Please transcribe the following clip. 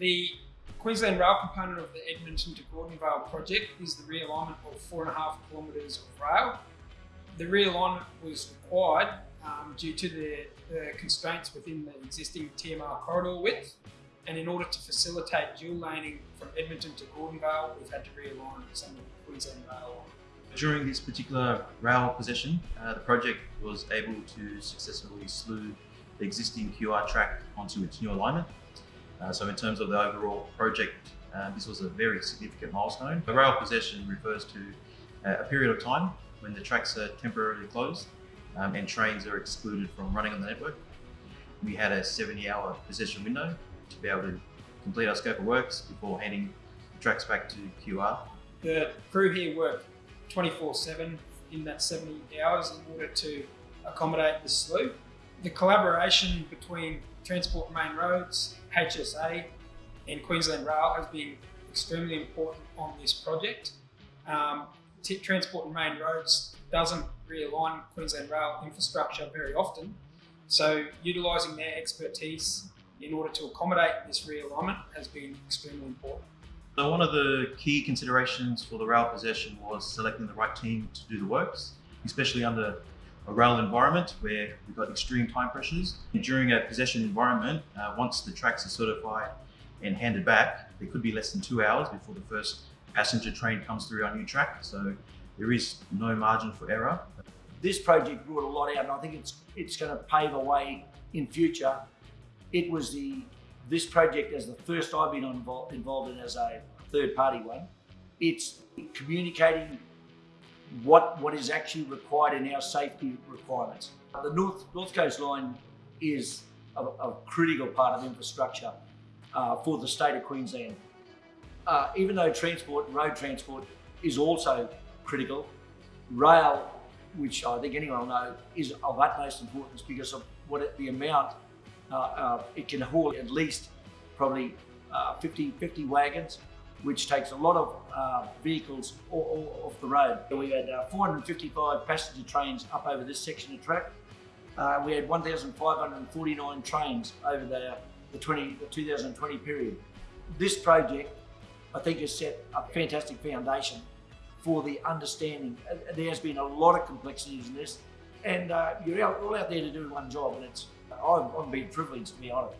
The Queensland Rail component of the Edmonton to Gordonvale project is the realignment of four and a half kilometres of rail. The realignment was required um, due to the, the, constraints within the existing TMR corridor width. And in order to facilitate dual laning from Edmonton to Gordonvale, we've had to realign some of the Queensland Rail During this particular rail possession, uh, the project was able to successfully slew the existing QR track onto its new alignment. Uh, so in terms of the overall project, uh, this was a very significant milestone. The rail possession refers to uh, a period of time when the tracks are temporarily closed um, and trains are excluded from running on the network. We had a 70 hour possession window to be able to complete our scope of works before handing the tracks back to QR. The crew here worked 24 7 in that 70 hours in order to accommodate the slew. The collaboration between Transport Main Roads, HSA and Queensland Rail has been extremely important on this project. Um, Transport and Main Roads doesn't realign Queensland Rail infrastructure very often, so utilising their expertise in order to accommodate this realignment has been extremely important. So one of the key considerations for the rail possession was selecting the right team to do the works, especially under a rail environment where we've got extreme time pressures. During a possession environment, uh, once the tracks are certified and handed back, there could be less than two hours before the first passenger train comes through our new track. So there is no margin for error. This project brought a lot out and I think it's it's going to pave a way in future. It was the this project as the first I've been involved, involved in as a third party one. It's communicating what, what is actually required in our safety requirements. The North, North Coast Line is a, a critical part of infrastructure uh, for the state of Queensland. Uh, even though transport, road transport is also critical, rail, which I think anyone will know, is of utmost importance because of what it, the amount uh, uh it can haul at least probably uh, 50, 50 wagons which takes a lot of uh, vehicles off the road. We had uh, 455 passenger trains up over this section of track. Uh, we had 1,549 trains over the, the, 20, the 2020 period. This project, I think, has set a fantastic foundation for the understanding. Uh, there has been a lot of complexities in this, and uh, you're all out there to do one job, and it's I've, I've been privileged to be honest.